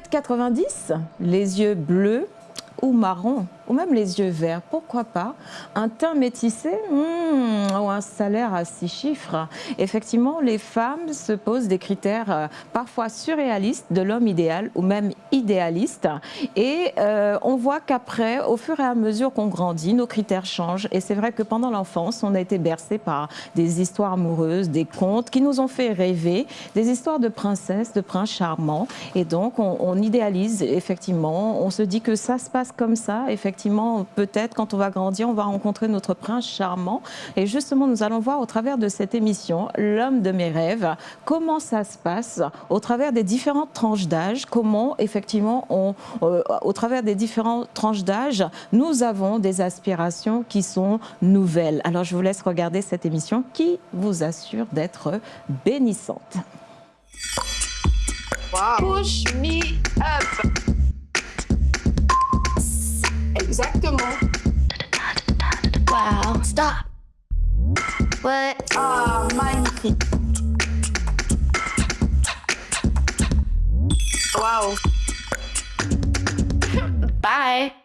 1m90, les yeux bleus ou marrons? Ou même les yeux verts, pourquoi pas Un teint métissé hmm, ou un salaire à six chiffres. Effectivement, les femmes se posent des critères euh, parfois surréalistes de l'homme idéal ou même idéaliste. Et euh, on voit qu'après, au fur et à mesure qu'on grandit, nos critères changent. Et c'est vrai que pendant l'enfance, on a été bercé par des histoires amoureuses, des contes qui nous ont fait rêver, des histoires de princesses, de princes charmants. Et donc, on, on idéalise effectivement, on se dit que ça se passe comme ça, effectivement peut-être quand on va grandir, on va rencontrer notre prince charmant. Et justement, nous allons voir au travers de cette émission, l'homme de mes rêves, comment ça se passe au travers des différentes tranches d'âge, comment effectivement, on, euh, au travers des différentes tranches d'âge, nous avons des aspirations qui sont nouvelles. Alors, je vous laisse regarder cette émission qui vous assure d'être bénissante. Push me up. Exactement. Wow. Stop. What? Ah, magnifique. Wow. Bye.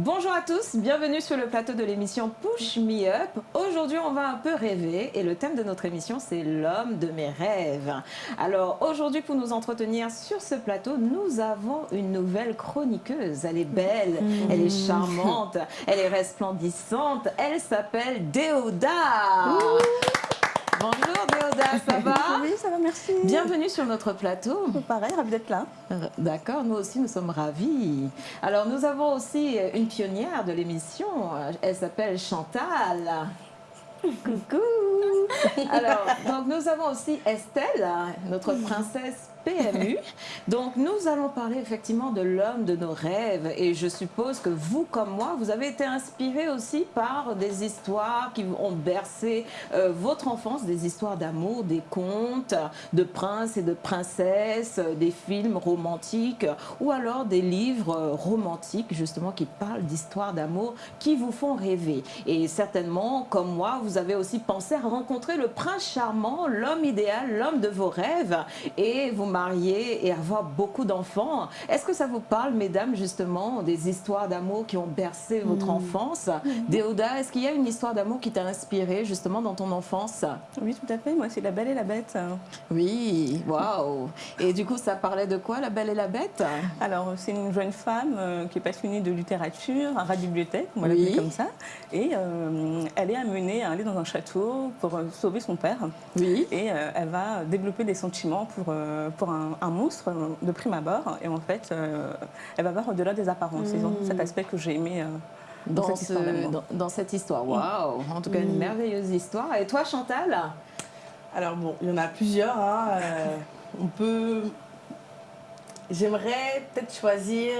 Bonjour à tous, bienvenue sur le plateau de l'émission Push Me Up. Aujourd'hui, on va un peu rêver et le thème de notre émission, c'est l'homme de mes rêves. Alors aujourd'hui, pour nous entretenir sur ce plateau, nous avons une nouvelle chroniqueuse. Elle est belle, elle est charmante, elle est resplendissante. Elle s'appelle Déoda. Bonjour Déoda, ça va Oui, ça va, merci. Bienvenue sur notre plateau. Pareil, ravi d'être là. D'accord, nous aussi nous sommes ravis. Alors nous avons aussi une pionnière de l'émission, elle s'appelle Chantal. Coucou Alors, donc nous avons aussi Estelle, notre princesse PMU. Donc nous allons parler effectivement de l'homme de nos rêves et je suppose que vous comme moi, vous avez été inspiré aussi par des histoires qui ont bercé euh, votre enfance, des histoires d'amour, des contes de princes et de princesses, des films romantiques ou alors des livres romantiques justement qui parlent d'histoires d'amour qui vous font rêver. Et certainement, comme moi, vous avez aussi pensé à rencontrer le prince charmant, l'homme idéal, l'homme de vos rêves et vous marier et avoir beaucoup d'enfants. Est-ce que ça vous parle, mesdames, justement, des histoires d'amour qui ont bercé votre Mm. enfance Déoda, est-ce qu'il y a une histoire d'amour qui t'a inspiré, justement, dans ton enfance? Oui, tout à fait. Moi, c'est La Belle et la Bête. Oui, waouh Et du coup, ça parlait de quoi, La Belle et la Bête? Alors, c'est une jeune femme euh, qui est passionnée de littérature, un rat bibliothèque, on Oui. comme ça. Et euh, elle est amenée à aller dans un château pour euh, sauver son père. Oui. Et elle va développer des sentiments pour, pour un, un monstre de prime abord. Et en fait, euh, elle va voir au-delà des apparences. C'est dans cet aspect que j'ai aimé euh, dans, dans, cette ce- histoire dans, dans cette histoire. Waouh En tout cas, une merveilleuse histoire. Et toi, Chantal? Alors bon, il y en a plusieurs. hein, euh, on peut. J'aimerais peut-être choisir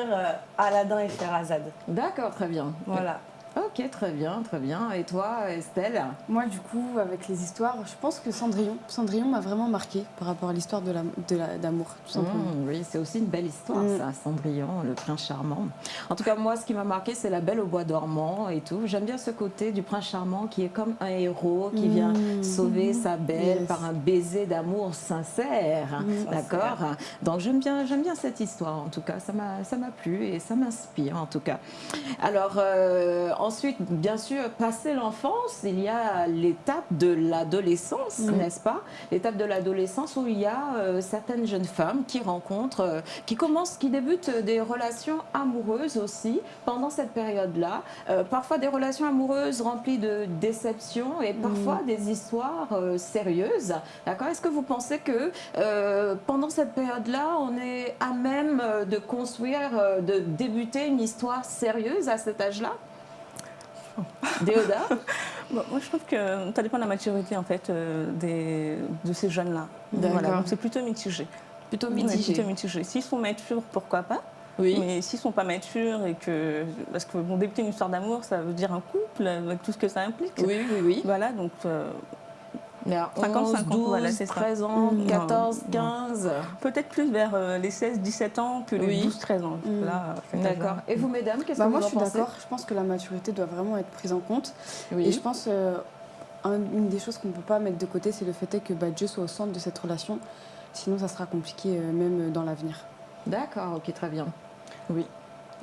Aladdin et Sherazade. D'accord, très bien. Voilà. Ok, très bien, très bien. Et toi, Estelle? Moi, du coup, avec les histoires, je pense que Cendrillon, Cendrillon m'a vraiment marqué par rapport à l'histoire de la- de la- d'amour, tout simplement. Mmh, oui, c'est aussi une belle histoire, Mm. ça, Cendrillon, le prince charmant. En tout cas, moi, ce qui m'a marqué, c'est la belle au bois dormant et tout. J'aime bien ce côté du prince charmant qui est comme un héros, qui vient Mm. sauver sa belle Yes. par un baiser d'amour sincère. D'accord? Donc, j'aime bien, j'aime bien cette histoire, en tout cas. Ça m'a ça m'a plu et ça m'inspire, en tout cas. Alors, euh, ensuite, bien sûr, passer l'enfance, il y a l'étape de l'adolescence, n'est-ce pas? L'étape de l'adolescence où il y a euh, certaines jeunes femmes qui rencontrent, euh, qui commencent, qui débutent des relations amoureuses aussi pendant cette période-là. Euh, parfois des relations amoureuses remplies de déceptions et parfois des histoires sérieuses. D'accord? Est-ce que vous pensez que pendant cette période-là, on est à même de construire, de débuter une histoire sérieuse à cet âge-là? Déoda Bon, moi, je trouve que ça dépend de la maturité en fait euh, des, de ces jeunes-là. D'accord. Voilà, donc c'est plutôt mitigé. Plutôt Ouais, mitigé. plutôt mitigé. S'ils sont matures, pourquoi pas? Oui. Mais s'ils sont pas matures et que parce que bon, débuter une histoire d'amour, ça veut dire un couple avec tout ce que ça implique. Oui, oui, oui. Voilà, donc euh, Mais à 50, 11, 50, 12, voilà, c'est ça. 13 ans, Mm. 14, Non, 15. peut-être plus vers euh, les 16-17 ans que les Oui. 12-13 ans. Mm. Là, cet âge-là. D'accord. Et vous, mesdames, qu'est-ce Bah, que moi, vous je suis en pensez d'accord. Je pense que la maturité doit vraiment être prise en compte. Oui. Et je pense euh, un- une des choses qu'on ne peut pas mettre de côté, c'est le fait que bah, Dieu soit au centre de cette relation. Sinon, ça sera compliqué, euh, même dans l'avenir. D'accord, ok, très bien. Oui.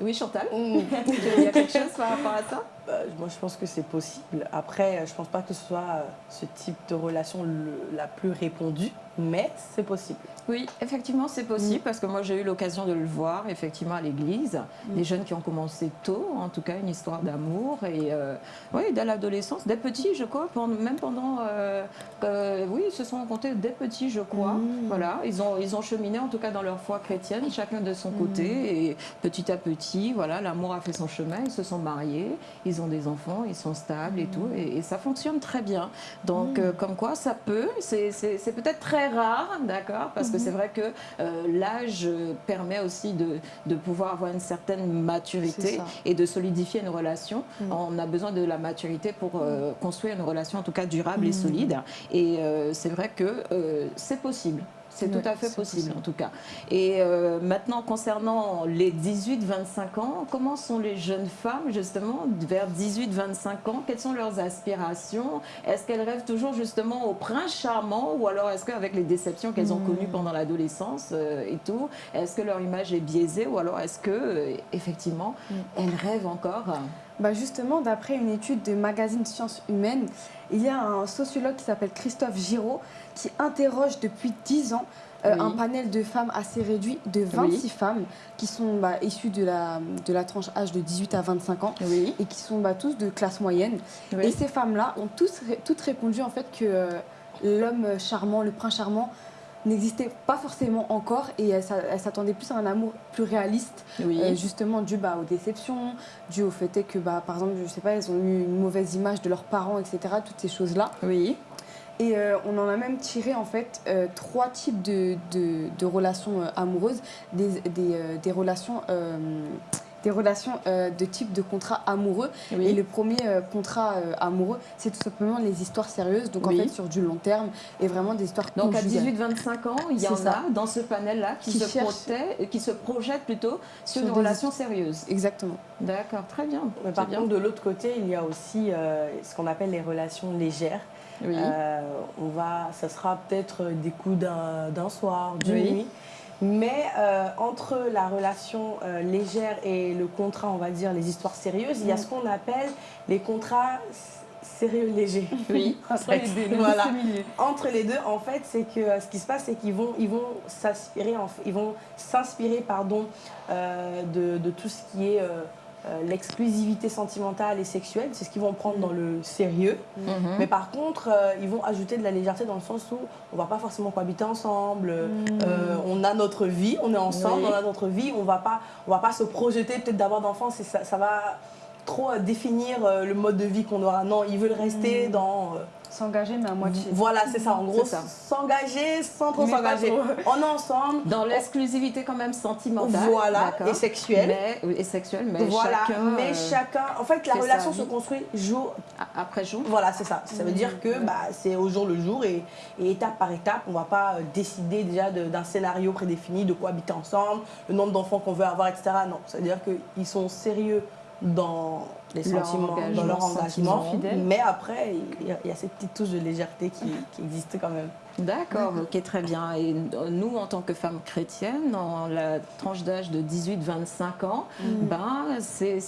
Oui, Chantal. Il y a quelque chose par rapport à ça? Moi, je pense que c'est possible. Après, je pense pas que ce soit euh, ce type de relation le- la plus répandue, mais c'est possible. Oui, effectivement, c'est possible parce que moi j'ai eu l'occasion de le voir effectivement à l'église. Des jeunes qui ont commencé tôt, en tout cas une histoire d'amour et euh, oui, dès l'adolescence, dès petits, je crois, pendant- même pendant, euh, oui, ils se sont rencontrés dès petits, je crois. Voilà, ils ont ils ont cheminé en tout cas dans leur foi chrétienne, chacun de son côté et petit à petit, voilà, l'amour a fait son chemin. Ils se sont mariés, ils ont des enfants, ils sont stables et tout et, et ça fonctionne très bien. Donc euh, comme quoi ça peut, c'est peut-être très rare, d'accord, parce que c'est vrai que euh, l'âge permet aussi de, de pouvoir avoir une certaine maturité et de solidifier une relation. On a besoin de la maturité pour euh, construire une relation en tout cas durable et solide. Et c'est vrai que c'est possible. C'est tout à fait possible, possible. en tout cas. Et euh, maintenant, concernant les 18-25 ans, comment sont les jeunes femmes, justement, vers 18-25 ans? Quelles sont leurs aspirations? Est-ce qu'elles rêvent toujours, justement, au prince charmant? Ou alors est-ce qu'avec les déceptions qu'elles ont Hmm. connues pendant l'adolescence euh, et tout, est-ce que leur image est biaisée? Ou alors est-ce que, euh, effectivement, Hmm. elles rêvent encore? Bah justement, d'après une étude de magazine Sciences Humaines, il y a un sociologue qui s'appelle Christophe Giraud qui interroge depuis 10 ans euh, Oui. un panel de femmes assez réduit de 26 femmes qui sont bah, issues de la, de la tranche âge de 18 à 25 ans Oui. et qui sont bah, tous de classe moyenne. Et ces femmes-là ont tous, toutes répondu en fait que euh, l'homme charmant, le prince charmant, n'existait pas forcément encore et elles s'a- elles s'attendaient plus à un amour plus réaliste Oui. euh, justement dû bah, aux déceptions, dû au fait que, bah, par exemple, je sais pas, elles ont eu une mauvaise image de leurs parents, etc., toutes ces choses-là. oui. Et euh, on en a même tiré, en fait, euh, trois types de, de- de relations euh, amoureuses, des, des, euh, des relations... euh, des relations euh, de type de contrat amoureux. Oui. Et le premier euh, contrat euh, amoureux, c'est tout simplement les histoires sérieuses, donc Oui. en fait sur du long terme, et vraiment des histoires Donc à conjugales. 18-25 ans, il y en ça. a dans ce panel-là qui, Qui se projettent- qui se projettent plutôt sur, des relation sérieuse. Exactement. D'accord, très bien. Mais par bien. contre, de l'autre côté, il y a aussi euh, ce qu'on appelle les relations légères. Oui. Euh, on va, ça sera peut-être des coups d'un soir, d'une Oui. nuit. Mais euh, entre la relation euh, légère et le contrat, on va dire les histoires sérieuses, il y a ce qu'on appelle les contrats sérieux légers. oui. Entre les deux, voilà. Entre les deux, en fait, c'est que euh, ce qui se passe, c'est qu'ils vont, ils vont s'inspirer, en fait- ils vont s'inspirer, pardon, de, de tout ce qui est l'exclusivité sentimentale et sexuelle. C'est ce qu'ils vont prendre dans le sérieux. Mhm. Mais par contre, euh, ils vont ajouter de la légèreté dans le sens où on va pas forcément cohabiter ensemble. euh, on a notre vie, on est ensemble, Oui. on a notre vie. On va pas, on va pas se projeter peut-être d'avoir d'enfants. c'est Ça, ça va trop euh, définir euh, le mode de vie qu'on aura. Non, ils veulent rester dans. S'engager, mais à moitié. voilà, c'est ça. En gros, C'est ça. s'engager sans trop s'engager. On est ensemble. Dans l'exclusivité quand même sentimentale. Voilà, et sexuelle. Mais, et sexuelle, mais voilà, chacun. mais euh, chacun. En fait, la relation se construit jour Après jour. Voilà, c'est ça. Ça veut dire que bah, c'est au jour le jour et, et étape par étape. On ne va pas euh, décider déjà de- d'un scénario prédéfini, de quoi habiter ensemble, le nombre d'enfants qu'on veut avoir, etc. Non, c'est-à-dire qu'ils sont sérieux dans les Leur sentiments, engagement, dans leur engagement. Mais après, il y, a- il y a cette petite touche de légèreté qui, qui existe quand même. D'accord, ok, très bien. Et nous, en tant que femmes chrétiennes, dans la tranche d'âge de 18-25 ans, ben, c'est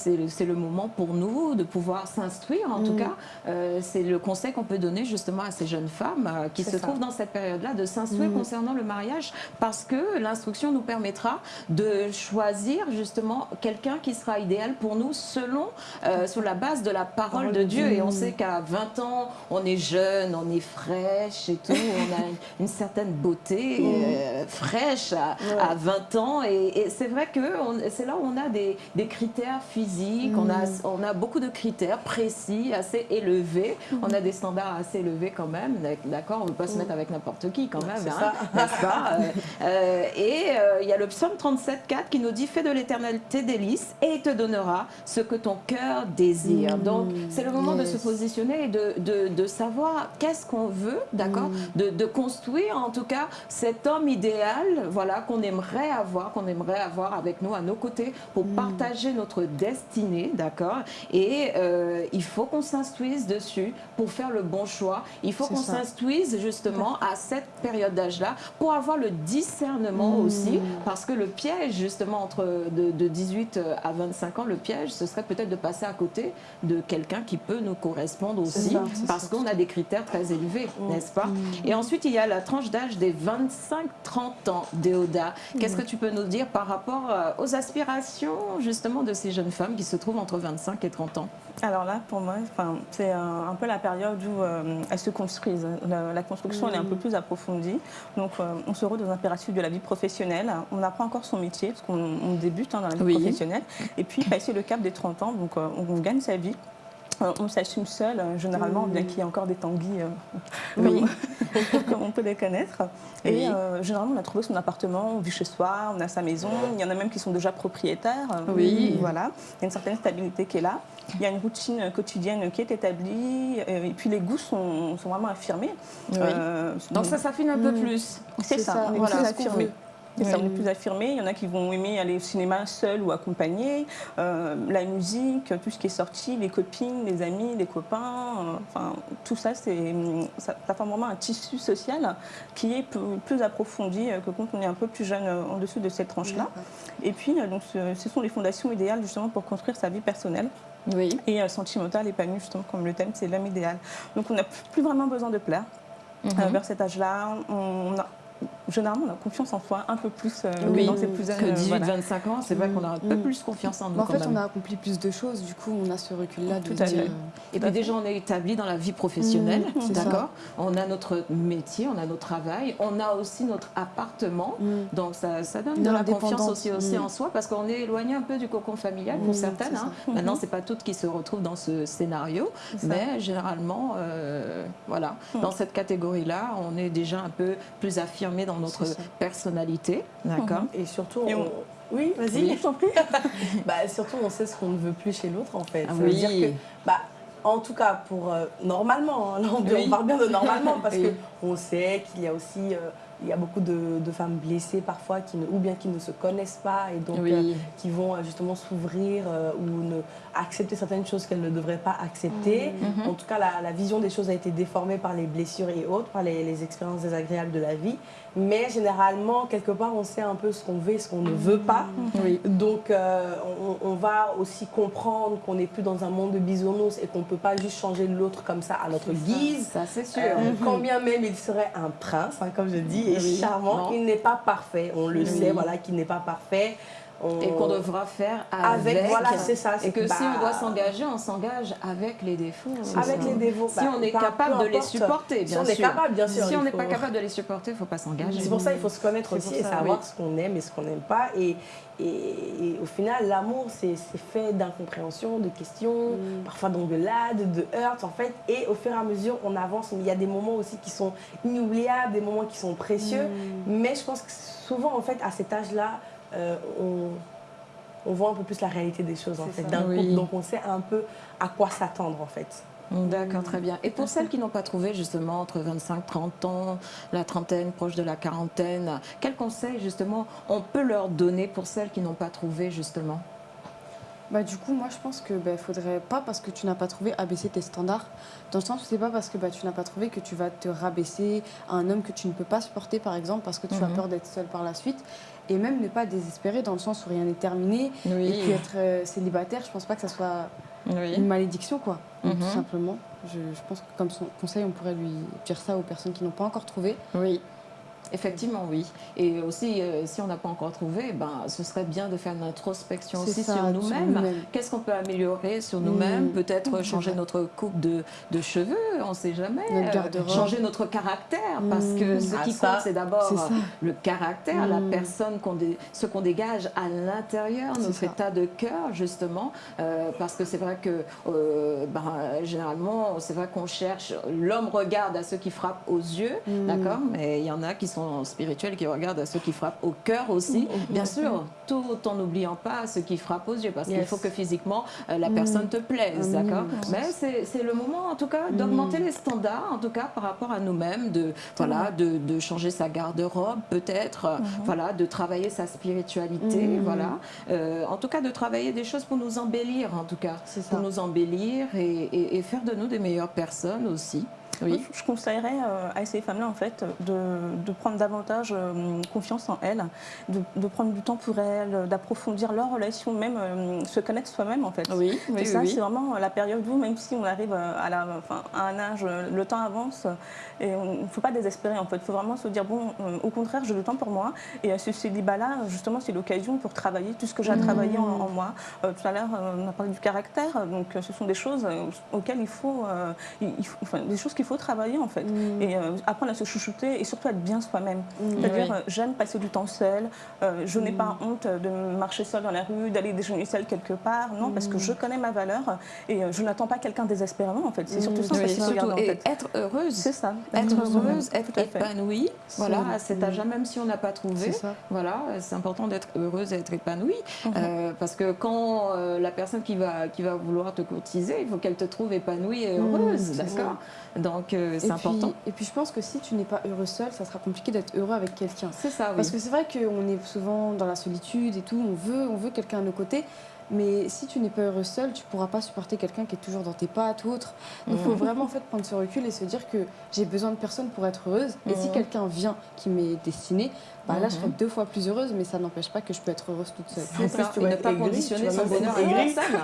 le, moment pour nous de pouvoir s'instruire, en tout cas. Euh, c'est le conseil qu'on peut donner justement à ces jeunes femmes euh, qui se ça. trouvent dans cette période-là, de s'instruire concernant le mariage, parce que l'instruction nous permettra de choisir justement quelqu'un qui sera idéal pour nous selon, euh, sur la base de la parole de Dieu. Et on sait qu'à 20 ans, on est jeune, on est fraîche et tout, on a une, une certaine beauté euh, fraîche à, à 20 ans. Et, et c'est vrai que c'est là où on a des, des critères physiques, on, a, on a beaucoup de critères précis, assez élevés. On a des standards assez élevés quand même, d'accord? On ne veut pas se mettre avec n'importe qui quand même, hein, n'est-ce pas? Euh, euh, Et il y a le psaume 37, 4 qui nous dit Fais de l'éternel tes délices et il te donnera ce que ton cœur désir. Mm. Donc, c'est le moment de se positionner et de, de, de savoir qu'est-ce qu'on veut, d'accord? De, de construire, en tout cas, cet homme idéal, voilà, qu'on aimerait avoir, qu'on aimerait avoir avec nous, à nos côtés, pour Mm. partager notre destinée, d'accord? Et euh, il faut qu'on s'instruise dessus pour faire le bon choix. Il faut qu'on s'instruise justement à cette période d'âge-là pour avoir le discernement Mm. aussi, parce que le piège justement entre de, de 18 à 25 ans, le piège, ce serait peut-être de passer à côté de quelqu'un qui peut nous correspondre aussi, ça, parce qu'on a des critères très élevés, n'est-ce pas? Et ensuite, il y a la tranche d'âge des 25-30 ans, Déoda. Qu'est-ce que tu peux nous dire par rapport euh, aux aspirations justement de ces jeunes femmes qui se trouvent entre 25 et 30 ans? Alors là, pour moi, c'est un, peu la période où euh, elles se construisent. La, la construction, elle est un peu plus approfondie. Donc, euh, on se retrouve dans un impératif de la vie professionnelle. On n'a pas encore son métier, parce qu'on on débute hein, dans la vie Oui. professionnelle. Et puis, passer le cap des 30 ans, donc euh, on, on gagne sa vie. Euh, on s'assume seul, euh, généralement, bien qu'il y ait encore des tanguis, euh, Oui. comme, comme on peut les connaître. Et Oui. euh, généralement, on a trouvé son appartement, on vit chez soi, on a sa maison. Il y en a même qui sont déjà propriétaires. Oui. Voilà. Il y a une certaine stabilité qui est là. Il y a une routine quotidienne qui est établie. Et puis les goûts sont, sont vraiment affirmés. Oui. Euh, Donc ça s'affine un peu Mm. plus. c'est ça, ça, on est voilà. affirmé. On est plus affirmé. Il y en a qui vont aimer aller au cinéma seul ou accompagné. Euh, la musique, tout ce qui est sorti, les copines, les amis, les copains. euh, Enfin, tout ça, c'est, ça, ça forme vraiment un tissu social qui est plus, plus approfondi euh, que quand on est un peu plus jeune en dessous de cette tranche-là. Et puis, donc, ce, ce sont les fondations idéales justement pour construire sa vie personnelle Oui. et sentimentale épanouie, justement comme le thème, c'est l'homme idéal. Donc, on n'a plus vraiment besoin de plaire. Mhm. Euh, vers cet âge-là, on a, généralement, on a confiance en soi un peu plus euh, Oui, que dans ses plus que jeunes. euh, 18-25 voilà. ans, c'est vrai qu'on a un peu Mm. plus confiance en nous Mais en quand fait, même. on a accompli plus de choses, du coup, on a ce recul-là de Tout à dire, fait. euh, Et puis déjà, on est établi dans la vie professionnelle, Mmh, c'est d'accord? On a notre métier, on a notre travail, on a aussi notre appartement. mm, Donc ça, ça donne De la confiance aussi, aussi Mmh. en soi parce qu'on est éloigné un peu du cocon familial pour Mmh, certaines. hein. Maintenant, c'est pas toutes qui se retrouvent dans ce scénario, mais généralement, euh, voilà, Mmh. dans cette catégorie-là, on est déjà un peu plus affirmé dans notre personnalité, d'accord Et surtout, Et on- oui, vas-y. Oui. Je t'en prie. Bah, surtout, on sait ce qu'on ne veut plus chez l'autre, en fait. Ah Ça veut dire que, bah, en tout cas, pour euh, normalement, hein, on, Oui. on parle bien de normalement, parce Oui. qu'on sait qu'il y a aussi euh, il y a beaucoup de, de femmes blessées parfois, qui ne, ou bien qui ne se connaissent pas, et donc Oui. euh, qui vont justement s'ouvrir euh, ou ne, accepter certaines choses qu'elles ne devraient pas accepter. Mhm. En tout cas, la, la vision des choses a été déformée par les blessures et autres, par les, les expériences désagréables de la vie. Mais généralement, quelque part, on sait un peu ce qu'on veut et ce qu'on ne veut pas. Oui. Donc, euh, on, on va aussi comprendre qu'on n'est plus dans un monde de bisounours et qu'on ne peut pas juste changer l'autre comme ça à notre guise. Ça, c'est sûr. Euh, Quand bien même il serait un prince, hein, comme je dis, et Oui. charmant, Non. il n'est pas parfait. On le Oui. sait, voilà, qu'il n'est pas parfait. Et qu'on devra faire avec. Avec, voilà, c'est ça. Et que si bah, on doit s'engager, on s'engage avec les défauts. Avec les défauts. Si bah, on est capable de les supporter, bien Si on est sûr. capable, bien sûr. Si on n'est faut- pas capable de les supporter, il ne faut pas s'engager. C'est pour ça qu'il faut se connaître aussi et savoir oui. ce qu'on aime et ce qu'on n'aime pas. Et, et, et au final, l'amour, c'est c'est fait d'incompréhension, de questions, Mm. parfois d'engueulades, de heurts, en fait. Et au fur et à mesure, on avance. Mais il y a des moments aussi qui sont inoubliables, des moments qui sont précieux. Mm. Mais je pense que souvent, en fait, à cet âge-là, euh, on, on voit un peu plus la réalité des choses, en fait, ça. d'un Oui. couple. Donc, on sait un peu à quoi s'attendre, en fait. D'accord, très bien. Et pour celles qui n'ont pas trouvé justement entre 25 30 ans, la trentaine, proche de la quarantaine, quels conseils justement on peut leur donner pour celles qui n'ont pas trouvé justement? Bah, du coup, moi, je pense que bah, faudrait pas, parce que tu n'as pas trouvé, abaisser tes standards. Dans le sens où c'est pas parce que bah, tu n'as pas trouvé que tu vas te rabaisser à un homme que tu ne peux pas supporter, par exemple, parce que tu as Mhm. peur d'être seule par la suite. Et même ne pas désespérer dans le sens où rien n'est terminé. Oui. Et puis être euh, célibataire, je pense pas que ça soit Oui. une malédiction, quoi. Mhm. Tout simplement. Je, je pense que comme son conseil, on pourrait lui dire ça aux personnes qui n'ont pas encore trouvé. Oui. Effectivement, oui. Et aussi, euh, si on n'a pas encore trouvé, ben, ce serait bien de faire une introspection aussi ça, sur nous-mêmes. Qu'est-ce qu'on peut améliorer sur nous-mêmes? Mm. Peut-être C'est changer notre coupe de, de cheveux, on ne sait jamais. Notre Euh, changer notre caractère, parce que Mm. ce Ah, qui ça, compte, c'est d'abord le caractère, la Mm. personne, qu'on dé- ce qu'on dégage à l'intérieur, notre ça. état de cœur, justement. Euh, parce que c'est vrai que, euh, ben, généralement, c'est vrai qu'on cherche, l'homme regarde à ceux qui frappent aux yeux, Mm. d'accord? Mais il y en a qui façon spirituelle, qui regarde à ce qui frappe au cœur aussi, bien sûr, tout en n'oubliant pas ce qui frappe aux yeux, parce qu'il faut que physiquement euh, la personne te plaise, d'accord Mais c'est le moment, en tout cas, d'augmenter les standards, en tout cas, par rapport à nous-mêmes, de, voilà, de, de changer sa garde-robe, peut-être, euh, voilà, de travailler sa spiritualité, voilà. Euh, en tout cas, de travailler des choses pour nous embellir, en tout cas, pour nous embellir et, et- et faire de nous des meilleures personnes aussi. Oui. Je conseillerais euh, à ces femmes-là, en fait, de, de prendre davantage euh, confiance en elles, de, de prendre du temps pour elles, d'approfondir leur relation, même euh, se connaître soi-même, en fait. Oui, ça, oui. c'est vraiment la période où, même si on arrive à, la, enfin, à un âge, le temps avance, et il ne faut pas désespérer, en fait. Il faut vraiment se dire, bon, au contraire, j'ai le temps pour moi. Et ce célibat-là, justement, c'est l'occasion pour travailler tout ce que j'ai à travailler en, en moi. Euh, tout à l'heure, on a parlé du caractère, donc ce sont des choses auxquelles il faut, euh, il- il faut- enfin, des choses qu'il faut travailler, en fait. Et euh, apprendre à se chouchouter et surtout être bien soi-même. C'est-à-dire, Oui. euh, j'aime passer du temps seul, euh, je n'ai pas honte de marcher seule dans la rue, d'aller déjeuner seule quelque part, non, parce que je connais ma valeur et je n'attends pas quelqu'un désespérément, en fait. C'est surtout ça Oui, surtout, en et tête. être heureuse. C'est ça. Être heureuse, être fait. épanouie, voilà, à cet âge-là, même si on n'a pas trouvé, C'est voilà, c'est important d'être heureuse et être épanouie, Mmh. euh, parce que quand la personne qui va, qui va vouloir te courtiser, il faut qu'elle te trouve épanouie et heureuse, c'est d'accord? Donc euh, c'est Et important. Puis, et puis je pense que si tu n'es pas heureux seul, ça sera compliqué d'être heureux avec quelqu'un. C'est ça, oui. Parce que c'est vrai qu'on est souvent dans la solitude et tout, on veut, on veut quelqu'un à nos côtés. Mais si tu n'es pas heureux seul, tu pourras pas supporter quelqu'un qui est toujours dans tes pattes ou autre. Donc il faut vraiment en fait prendre ce recul et se dire que j'ai besoin de personne pour être heureuse. Et si Mhm. quelqu'un vient qui m'est destiné, bah là je serai deux fois plus heureuse, mais ça n'empêche pas que je peux être heureuse toute seule. C'est ça, tu et vas ne être pas conditionner son bonheur.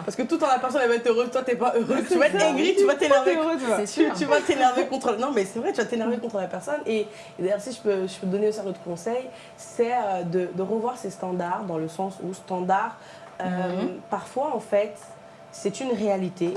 Parce que tout le temps la personne elle va être heureuse, toi t'es pas heureux, tu vas être aigri, tu vas t'énerver. C'est Tu, sûr. tu vas t'énerver contre non mais c'est vrai tu vas t'énerver contre la personne et, et d'ailleurs si je peux je peux donner aussi un autre conseil c'est euh, de, de revoir ses standards dans le sens où standard euh, parfois en fait c'est une réalité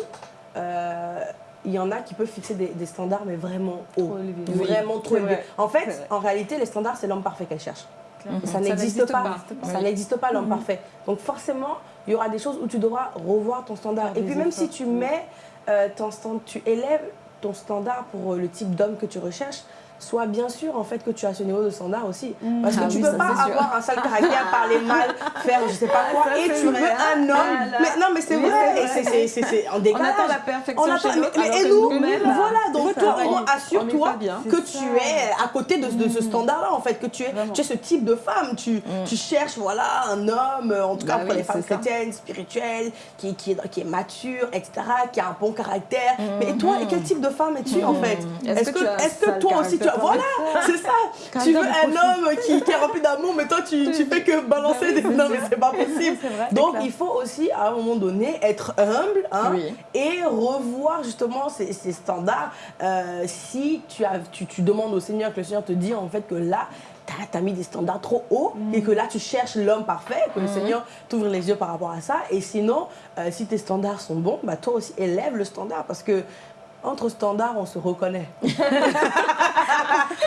Euh, il y en a qui peuvent fixer des, des standards mais vraiment hauts. Oui, vraiment trop élevés en fait en réalité les standards c'est l'homme parfait qu'elle cherche Mhm. ça n'existe pas. Ça Oui. n'existe pas l'homme parfait. Donc forcément, il y aura des choses où tu devras revoir ton standard. Faire Et puis même si tu mets euh, ton stand, tu élèves ton standard pour le type d'homme que tu recherches, sois bien sûr en fait que tu as ce niveau de standard aussi. Parce que Ah tu oui, peux pas avoir un sale caractère, parler mal, faire je sais pas quoi, ça, et tu veux un homme. Voilà. Mais non mais c'est vrai, c'est en On décalage. attend la perfection On attend, chez mais, et nous, nous-mêmes, voilà, donc c'est toi, au moins On assure-toi que tu es à côté de, de ce standard-là, en fait, que tu es, Vraiment. tu es ce type de femme. Tu, tu cherches, voilà, un homme, euh, en tout cas Bah pour oui, les femmes chrétiennes, spirituelles, qui, qui, est, qui est mature, etc., qui a un bon caractère. Mais toi, quel type de femme es-tu, en fait? Est-ce que toi aussi, Voilà, c'est ça. Tu veux un homme qui, qui est rempli d'amour, mais toi, tu, tu fais que balancer des... Non, mais c'est pas possible. Donc, il faut aussi, à un moment donné, être humble hein, Oui. et revoir justement ces, ces standards. Euh, si tu, as, tu, tu demandes au Seigneur, que le Seigneur te dit en fait que là, tu as, mis des standards trop hauts et que là, tu cherches l'homme parfait, que le Seigneur t'ouvre les yeux par rapport à ça. Et sinon, euh, si tes standards sont bons, bah, toi aussi, élève le standard parce que entre standards, on se reconnaît.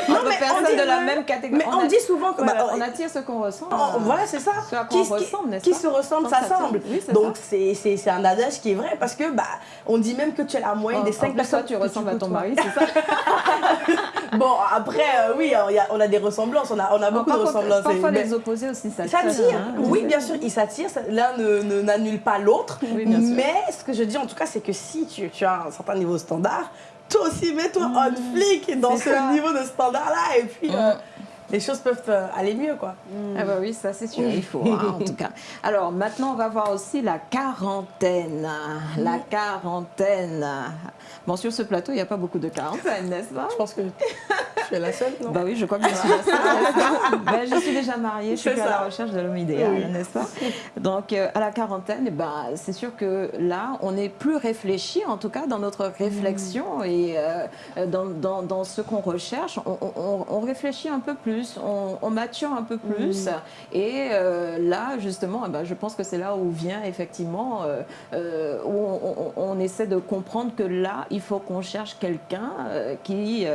Entre mais on personnes dit- de la même catégorie. Mais on a- dit souvent que... bah, on attire ce qu'on ressent. Oh, voilà, c'est ça. Ce à quoi on ressemble, n'est-ce qui se ressemble, On s'assemble. Oui, Donc c'est un adage qui est vrai parce que bah on dit même que tu es la moyenne En- des en cinq plus, personnes toi, tu ressembles à ton mari, c'est ça Bon après euh, oui, on a des ressemblances, on a on a beaucoup de ressemblances. Parfois, Mais- les opposés aussi ça s'attirent. tire, hein, oui bien sûr, ils s'attirent, l'un ne- ne- n'annule pas l'autre. Oui, bien sûr. Mais ce que je dis en tout cas, c'est que si tu, tu as un certain niveau standard, toi aussi mets-toi en flic dans Mmh. Ce ça. niveau de standard-là et puis euh, Mm. les choses peuvent euh, aller mieux quoi. Ah bah oui, ça c'est sûr, il faut, hein, en tout cas. Alors maintenant, on va voir aussi la quarantaine. La quarantaine. Bon, sur ce plateau, il n'y a pas beaucoup de quarantaine, n'est-ce pas? Je pense que tu es la seule, non Bah oui, je crois que je suis la seule, Ben, Je suis déjà mariée, je suis plus à la recherche de l'homme idéal, Oui. n'est-ce pas? Donc, euh, à la quarantaine, ben, c'est sûr que là, on est plus réfléchi, en tout cas, dans notre réflexion et euh, dans, dans- dans ce qu'on recherche. On, on- on réfléchit un peu plus, on, on mature un peu plus. Et euh, là, justement, ben, je pense que c'est là où vient effectivement, où on, on- essaie de comprendre que là, il faut qu'on cherche quelqu'un qui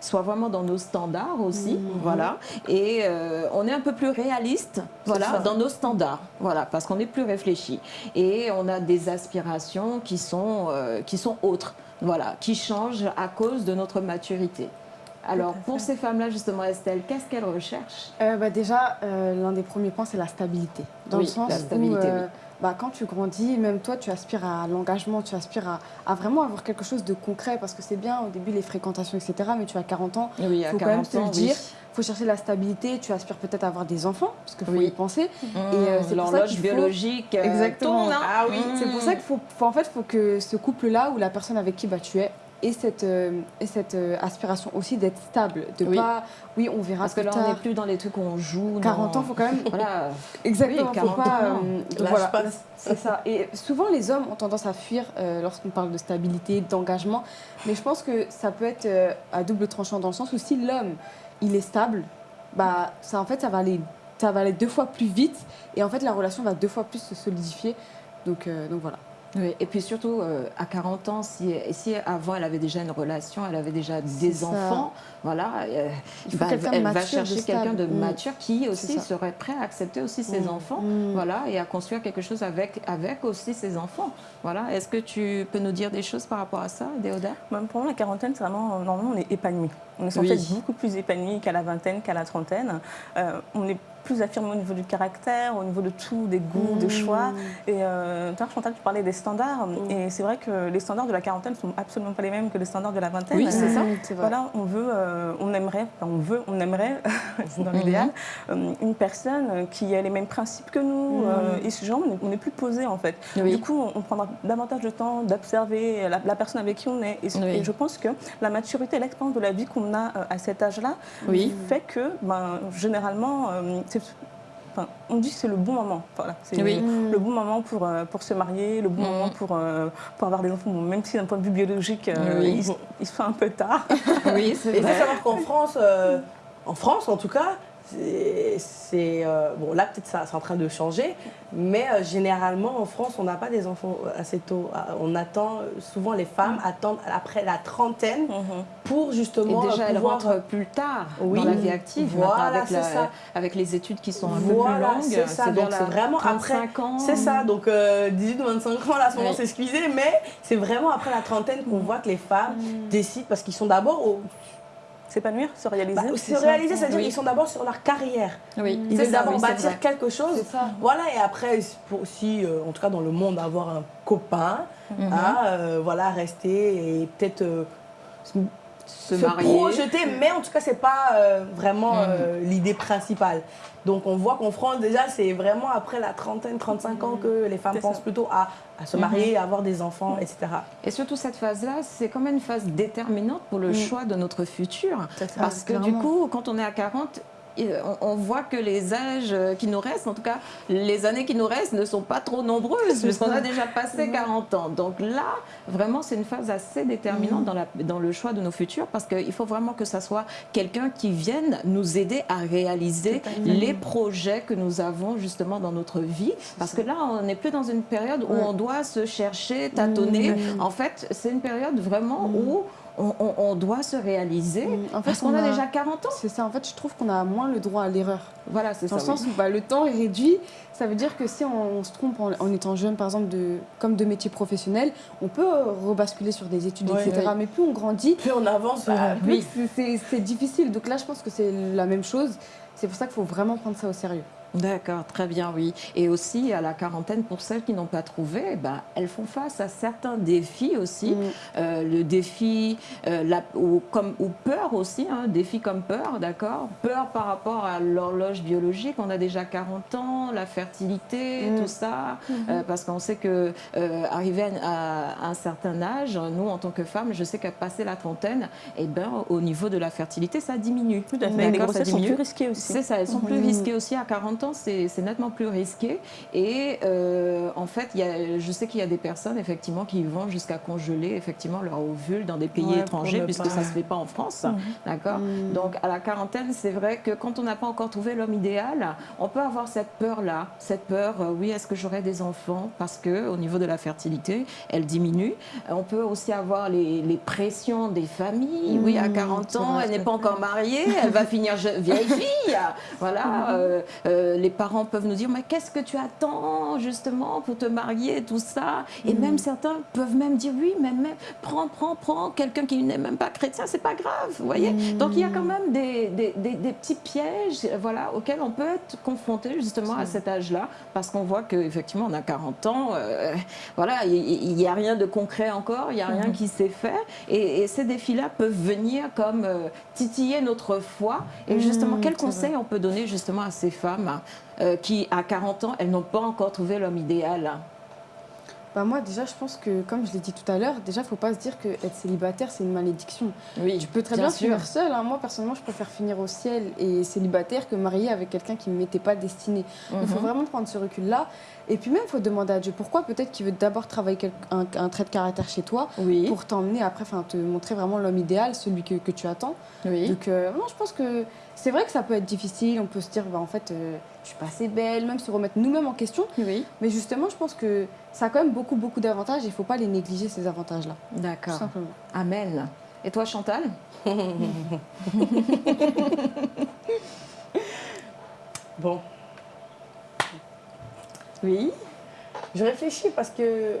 soit vraiment dans nos standards aussi, voilà. Et euh, on est un peu plus réaliste, voilà, dans nos standards, voilà, parce qu'on est plus réfléchi. Et on a des aspirations qui sont, euh, qui sont autres, voilà, qui changent à cause de notre maturité. Alors, pour ces femmes-là, justement, Estelle, qu'est-ce qu'elles recherchent? Euh, bah, Déjà, euh, l'un des premiers points, c'est la stabilité. Dans Oui, le sens la stabilité, où, euh, oui. Bah, quand tu grandis, même toi, tu aspires à l'engagement, tu aspires à, à vraiment avoir quelque chose de concret, parce que c'est bien au début les fréquentations, etc. Mais tu as 40 ans, Oui, il faut quand même te le dire. Il faut chercher la stabilité, tu aspires peut-être à avoir des enfants, parce qu'il faut Oui. y penser. Et euh, c'est l'horloge faut- biologique euh, Exactement. tourne, hein. Ah oui, C'est pour ça qu'il faut, faut- en fait, faut que ce couple-là ou la personne avec qui bah, tu es ait cette, euh, ait cette euh, aspiration aussi d'être stable, de Oui. pas, oui, on verra Parce que là, on n'est tard. plus dans les trucs où on joue. 40 non. ans, faut quand même Voilà. Exactement, Oui, faut 40 pas. ans. euh, voilà, c'est ça. Et souvent, les hommes ont tendance à fuir euh, lorsqu'on parle de stabilité, d'engagement. Mais je pense que ça peut être euh, à double tranchant dans le sens où si l'homme il est stable, bah ça en fait ça va aller, ça va aller deux fois plus vite et en fait la relation va deux fois plus se solidifier. Donc euh, donc voilà. Oui, et puis surtout, euh, à 40 ans, si, si avant elle avait déjà une relation, elle avait déjà des ça. enfants, voilà, euh, Il faut bah, quelqu'un de elle va mature, chercher quelqu'un de. Mm. mature qui aussi serait prêt à accepter aussi ses Mm. enfants, Mm. voilà, et à construire quelque chose avec, avec aussi ses enfants. Voilà. Est-ce que tu peux nous dire des choses par rapport à ça, Déoda? Même pour moi, la quarantaine, c'est vraiment, normalement, on est épanoui. On est en Oui. fait beaucoup plus épanoui qu'à la vingtaine, qu'à la trentaine. Euh, on est plus affirmé au niveau du caractère, au niveau de tout, des goûts, des choix. Et euh, tout à l'heure, Chantal, tu parlais des standards. Et c'est vrai que les standards de la quarantaine ne sont absolument pas les mêmes que les standards de la vingtaine. Oui, c'est ça. Mm, c'est vrai. Voilà, on veut, euh, on aimerait, enfin, on veut, on aimerait, c'est dans l'idéal, euh, une personne qui a les mêmes principes que nous. euh, et ce genre, on est- on n'est plus posé en fait. Oui. Du coup, on, on prendra davantage de temps d'observer la, la personne avec qui on est. Et, Oui. et je pense que la maturité et l'expérience de la vie qu'on a euh, à cet âge-là Oui. fait que, ben, généralement, euh, enfin, on dit que c'est le bon moment. Voilà, c'est Oui. le bon moment pour, euh, pour se marier, le bon Mhm. moment pour, euh, pour avoir des enfants, Bon, même si d'un point de vue biologique, euh, Oui. il, se- il se fait un peu tard. Oui, c'est Et il faut vrai. savoir qu'en France, euh, en France en tout cas, c'est- euh, bon, là peut-être ça c'est en train de changer, mais euh, généralement en France, on n'a pas des enfants assez tôt. Euh, On attend, euh, souvent les femmes attendent après la trentaine Mhm. pour Et justement déjà, euh, elle pouvoir. rentre plus tard Oui. dans la vie active, Voilà, avec, la- ça. avec les études qui sont un peu Voilà, plus longues. c'est Donc c'est vraiment après. 35 ans. C'est ça, donc euh, 18 ou 25 ans, là, ce moment, Oui. c'est excusé, mais c'est vraiment après la trentaine qu'on voit que les femmes décident, parce qu'ils sont d'abord au. S'épanouir, se réaliser. Bah, c'est se ça réaliser, c'est-à-dire Oui. qu'ils sont d'abord sur leur carrière. Oui, Ils c'est veulent d'abord oui, bâtir vrai. quelque chose. Voilà, et après, pour aussi, euh, en tout cas dans le monde, avoir un copain, Mhm. hein, euh, voilà, rester et peut-être euh, se, marier. projeter, mais en tout cas, c'est pas euh, vraiment Mhm. euh, l'idée principale. Donc on voit qu'en France, déjà, c'est vraiment après la trentaine, 35 ans que les femmes pensent ça. plutôt à, à se marier, à avoir des enfants, etc. Et surtout cette phase-là, c'est quand même une phase déterminante pour le choix de notre futur. Parce que du coup, quand on est à 40, euh, on voit que les âges euh, qui nous restent, en tout cas les années qui nous restent, ne sont pas trop nombreuses, puisqu'on a déjà passé 40 ans. Donc là, vraiment, c'est une phase assez déterminante dans, la- dans le choix de nos futurs, parce qu'il faut vraiment que ça soit quelqu'un qui vienne nous aider à réaliser les projets que nous avons justement dans notre vie. Parce que là, on n'est plus dans une période où on doit se chercher, tâtonner. En fait, c'est une période vraiment où on, on- on doit se réaliser Mm. En fait, parce qu'on on a a- déjà 40 ans. C'est ça, en fait, je trouve qu'on a moins le droit à l'erreur. Voilà, c'est Dans ça. le sens où bah, le temps est réduit, ça veut dire que si on, on se trompe en, en étant jeune, par exemple, de, comme de métier professionnel, on peut euh, rebasculer sur des études, Ouais, etc. ouais. Mais plus on grandit, Plus on avance, bah, euh, plus c'est difficile. Donc là, je pense que c'est la même chose. C'est pour ça qu'il faut vraiment prendre ça au sérieux. D'accord, très bien, oui. Et aussi, à la quarantaine, pour celles qui n'ont pas trouvé, ben, elles font face à certains défis aussi. Mm. Euh, le défi, euh, la, ou, comme, ou peur aussi, hein, défi comme peur, d'accord Peur par rapport à l'horloge biologique, on a déjà 40 ans, la fertilité, Mm. tout ça, euh, parce qu'on sait que arrivé à, à un certain âge, nous, en tant que femmes, je sais qu'à passer la trentaine, eh ben, au niveau de la fertilité, ça diminue. Tout à fait. Les grossesses sont plus risquées aussi. C'est ça, elles sont plus risquées aussi. À 40 ans, c'est c'est nettement plus risqué. Et euh, en fait, il y a, je sais qu'il y a des personnes, effectivement, qui vont jusqu'à congeler, effectivement, leur ovule dans des pays Ouais, étrangers, puisque pas- ça ne se fait pas en France. Mhm. D'accord Donc, à la quarantaine, c'est vrai que quand on n'a pas encore trouvé l'homme idéal, on peut avoir cette peur-là. Cette peur, euh, oui, est-ce que j'aurai des enfants? Parce que au niveau de la fertilité, elle diminue. Euh, On peut aussi avoir les, les pressions des familles. oui, à 40 c'est ans, elle n'est pas encore mariée, elle va finir vieille fille. Voilà. euh, euh, les parents peuvent nous dire mais qu'est-ce que tu attends justement pour te marier, tout ça? Et même certains peuvent même dire oui, mais même prends, prends, prends quelqu'un qui n'est même pas chrétien, c'est pas grave, vous voyez? Donc il y a quand même des, des, des- des petits pièges, voilà, auxquels on peut être confronté justement à cet âge-là, parce qu'on voit qu'effectivement on a 40 ans, euh, voilà, il n'y a rien de concret encore, il n'y a rien qui s'est fait, et, et ces défis-là peuvent venir comme euh, titiller notre foi. Et justement, quel conseil on peut donner justement à ces femmes qui, à 40 ans, elles n'ont pas encore trouvé l'homme idéal Bah moi déjà je pense que comme je l'ai dit tout à l'heure, déjà faut pas se dire que être célibataire c'est une malédiction. Oui, Tu peux très bien, finir seul. hein. Moi personnellement je préfère finir au ciel et célibataire que marié avec quelqu'un qui ne m'était pas destiné. Il faut Mhm. vraiment prendre ce recul là. Et puis même il faut demander à Dieu pourquoi peut-être qu'il veut d'abord travailler un, un trait de caractère chez toi Oui, pour t'emmener après, enfin te montrer vraiment l'homme idéal, celui que, que tu attends? oui. Donc euh, non, je pense que c'est vrai que ça peut être difficile. On peut se dire, bah, en fait, euh, je suis pas assez belle, même se remettre nous-mêmes en question. oui. Mais justement, je pense que ça a quand même beaucoup, beaucoup d'avantages. Il ne faut pas les négliger, ces avantages-là. Tout D'accord. simplement. Amen. Et toi, Chantal? Bon, Oui. je réfléchis parce que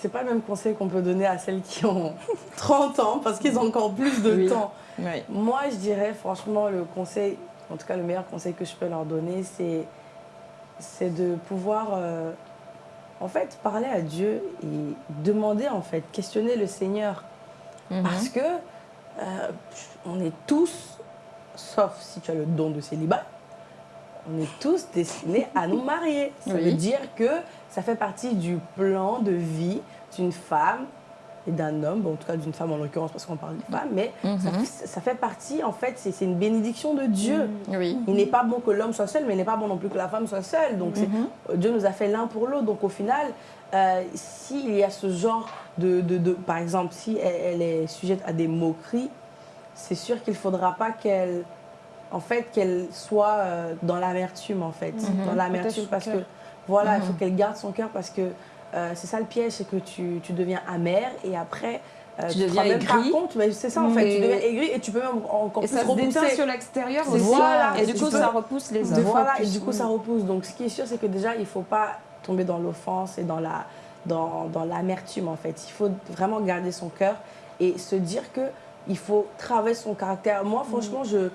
c'est pas le même conseil qu'on peut donner à celles qui ont 30 ans parce qu'ils ont encore plus de Oui. temps. Oui. Moi, je dirais franchement, le conseil, en tout cas le meilleur conseil que je peux leur donner, c'est, c'est de pouvoir, euh, en fait, parler à Dieu et demander, en fait, questionner le Seigneur. Mhm. Parce que euh, on est tous, sauf si tu as le don de célibat, on est tous destinés à nous marier. Ça Oui. veut dire que ça fait partie du plan de vie d'une femme et d'un homme, bon, en tout cas d'une femme en l'occurrence parce qu'on parle de femme, mais ça, Mhm. ça fait partie, en fait, c'est une bénédiction de Dieu. Oui. Il n'est pas bon que l'homme soit seul, mais il n'est pas bon non plus que la femme soit seule. Donc Mhm. Dieu nous a fait l'un pour l'autre. Donc au final, euh, s'il y a ce genre de, de- de- Par exemple, si elle, elle est sujette à des moqueries, c'est sûr qu'il ne faudra pas qu'elle... En fait, qu'elle soit euh, dans l'amertume, en fait. Mhm. Dans l'amertume, parce que... Voilà, il Mhm. faut qu'elle garde son cœur parce que euh, c'est ça le piège, c'est que tu, tu deviens amère et après... euh, Tu te deviens aigri. compte, mais c'est ça en fait, tu deviens aigri et tu peux même encore Et plus ça se repousser. sur l'extérieur voilà, et du tu coup, peux- ça repousse les fois Voilà, et du coup, ça repousse. Donc, ce qui est sûr, c'est que déjà, il ne faut pas tomber dans l'offense et dans la dans, dans l'amertume, en fait. Il faut vraiment garder son cœur et se dire que il faut travailler son caractère. Moi, franchement, je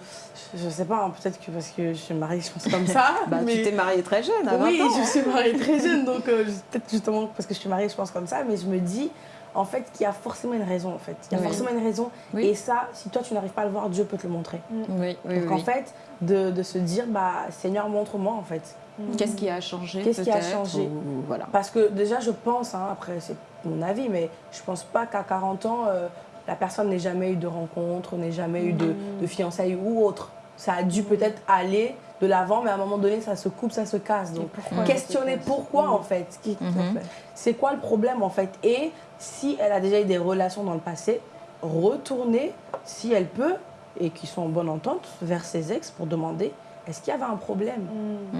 je sais pas, hein, peut-être que parce que je suis mariée, je pense comme ça. Bah, mais- Tu t'es mariée très jeune, à 20 oui, ans. je suis mariée très jeune, donc euh, je- peut-être justement parce que je suis mariée, je pense comme ça, mais je me dis en fait qu'il y a forcément une raison, en fait. Il y a Oui. forcément une raison. Oui. Et ça, si toi, tu n'arrives pas à le voir, Dieu peut te le montrer. Oui, oui, Donc, oui. en fait, de, de se dire, bah, Seigneur, montre-moi, en fait. Qu'est-ce qui a changé Qu'est-ce qui a changé ou- Voilà. Parce que déjà, je pense, hein, après c'est mon avis, mais je pense pas qu'à 40 ans, euh, la personne n'ait jamais eu de rencontre, n'ait jamais eu de, de fiançailles ou autre. Ça a dû peut-être aller de l'avant, mais à un moment donné, ça se coupe, ça se casse. Donc, pourquoi questionner pourquoi en fait. Qui- Mhm. C'est quoi le problème en fait? Et si elle a déjà eu des relations dans le passé, retourner, si elle peut, et qui sont en bonne entente, vers ses ex pour demander est-ce qu'il y avait un problème?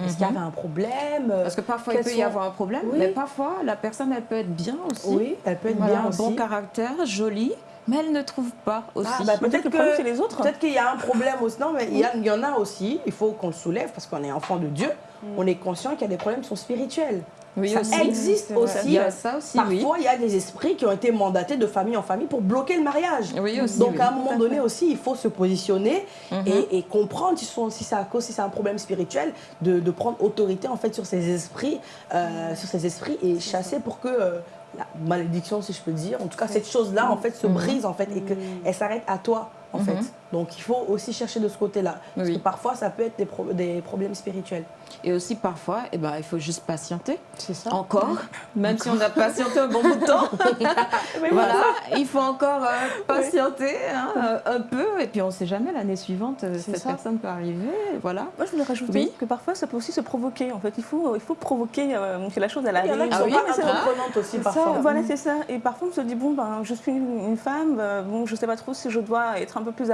Est-ce qu'il y avait un problème? Parce que parfois, il peut y avoir un problème, Oui. mais parfois, la personne, elle peut être bien aussi. Oui, elle peut être Voilà, bien un aussi. bon caractère, jolie, mais elle ne trouve pas aussi. Ah, bah, Peut-être le que problème, c'est les autres. Peut-être qu'il y a un problème aussi. Non, mais il y, a- il y en a aussi. Il faut qu'on le soulève parce qu'on est enfant de Dieu. On est conscient qu'il y a des problèmes qui sont spirituels. oui, ça aussi. existe aussi. Il y a ça aussi, oui. Parfois, il y a des esprits qui ont été mandatés de famille en famille pour bloquer le mariage. Oui, aussi. Donc, oui. à un moment donné aussi, il faut se positionner Mhm. et, et comprendre si, c'est à cause, si c'est un problème spirituel, de, de prendre autorité en fait sur ces esprits, euh, sur ces esprits et chasser pour que euh, la malédiction, si je peux dire, en tout cas cette chose-là en fait se brise en fait et qu'elle s'arrête à toi en Mhm. fait. Donc, il faut aussi chercher de ce côté-là parce que parfois, ça peut être des, pro- des problèmes spirituels. Et aussi, parfois, eh ben, il faut juste patienter. C'est ça. Encore, même si on a patienté un bon bout de temps. voilà, il faut encore euh, patienter hein, euh, un peu. Et puis, on ne sait jamais, l'année suivante, euh, cette ça. personne peut arriver. Voilà. Moi, je voulais rajouter Oui. que parfois, ça peut aussi se provoquer. En fait, il faut, il faut provoquer euh, que la chose elle Il y en arrive. a qui Ah sont oui, pas mais aussi Ça, parfois. voilà, c'est ça. Et parfois, on se dit, bon, ben, je suis une femme, euh, bon, je sais pas trop si je dois être un peu plus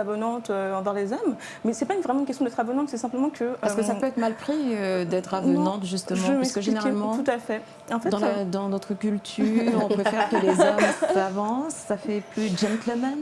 euh, envers les hommes. Mais c'est pas une- vraiment une question d'être avenante, c'est simplement que. Parce que ça peut être mal pris euh, d'être avenante, justement. je parce que généralement, Tout à fait. En fait, dans, ça- la- dans notre culture, on préfère que les hommes s'avancent. Ça fait plus gentleman.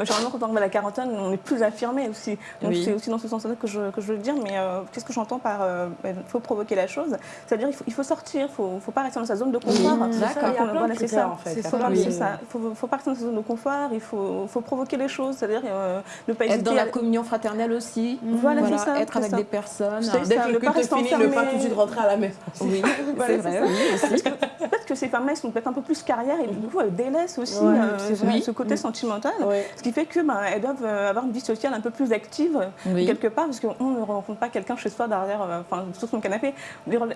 Généralement, quand on arrive à la quarantaine, on est plus affirmé aussi. Donc, Oui. c'est aussi dans ce sens-là que je, que je veux le dire. Mais euh, qu'est-ce que j'entends par il faut provoquer la chose? C'est-à-dire qu'il faut, il faut sortir, il ne faut pas rester dans sa zone de confort. D'accord. Il y a plein Voilà, de c'est critères ça. en fait. Il oui. Faut, faut pas rester dans sa zone de confort, il faut, faut provoquer les choses, c'est-à-dire euh, ne pas Être hésiter dans la communion fraternelle aussi. Voilà, c'est ça, être avec ça. des personnes. C'est Dès ça, que ne le enfermé. tout de suite rentrer à la maison. Oui, Voilà, c'est c'est vrai, ça. oui, aussi. Peut-être que ces femmes-là, elles sont peut-être un peu plus carrière et du coup, elles délaissent aussi Ouais, euh, ce, côté sentimental. Ouais. Ce qui fait que ben, elles doivent euh, avoir une vie sociale un peu plus active Oui. quelque part parce qu'on ne rencontre pas quelqu'un chez soi derrière, euh, enfin sur son canapé.